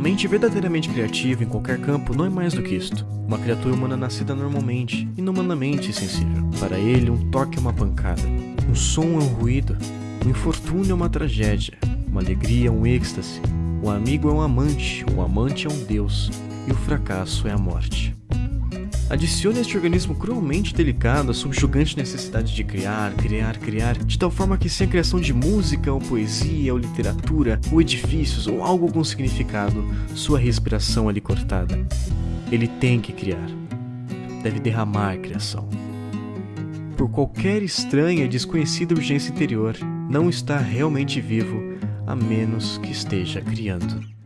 mente verdadeiramente criativa em qualquer campo não é mais do que isto. Uma criatura humana nascida normalmente, inumanamente sensível. Para ele, um toque é uma pancada, um som é um ruído, um infortúnio é uma tragédia, uma alegria é um êxtase, o amigo é um amante, o amante é um deus, e o fracasso é a morte. Adicione este organismo cruelmente delicado à subjugante necessidade de criar, criar, criar, de tal forma que sem a criação de música, ou poesia, ou literatura, ou edifícios, ou algo com significado, sua respiração é lhe cortada. Ele tem que criar. Deve derramar a criação. Por qualquer estranha e desconhecida urgência interior, não está realmente vivo, a menos que esteja criando.